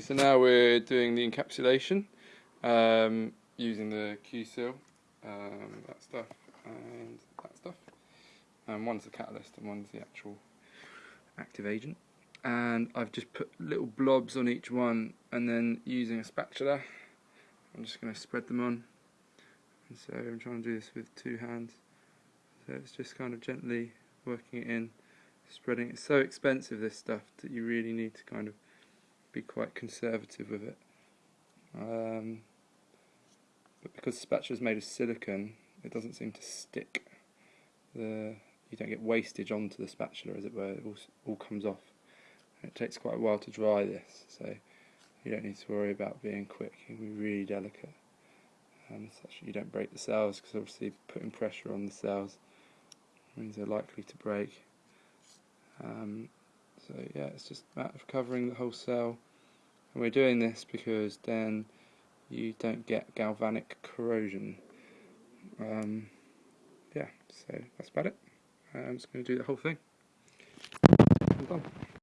So now we're doing the encapsulation um, using the Q-Seal, um, that stuff, and that stuff. And one's the catalyst and one's the actual active agent. And I've just put little blobs on each one and then using a spatula, I'm just going to spread them on. And so I'm trying to do this with two hands. So it's just kind of gently working it in, spreading. It's so expensive this stuff that you really need to kind of be quite conservative with it. Um, but because the spatula is made of silicon, it doesn't seem to stick. The you don't get wastage onto the spatula, as it were. It all, all comes off. And it takes quite a while to dry this, so you don't need to worry about being quick. You can be really delicate. Um, such you don't break the cells, because obviously putting pressure on the cells means they're likely to break. Um, so yeah, it's just a matter of covering the whole cell. And we're doing this because then you don't get galvanic corrosion. Um, yeah, so that's about it. I'm just going to do the whole thing.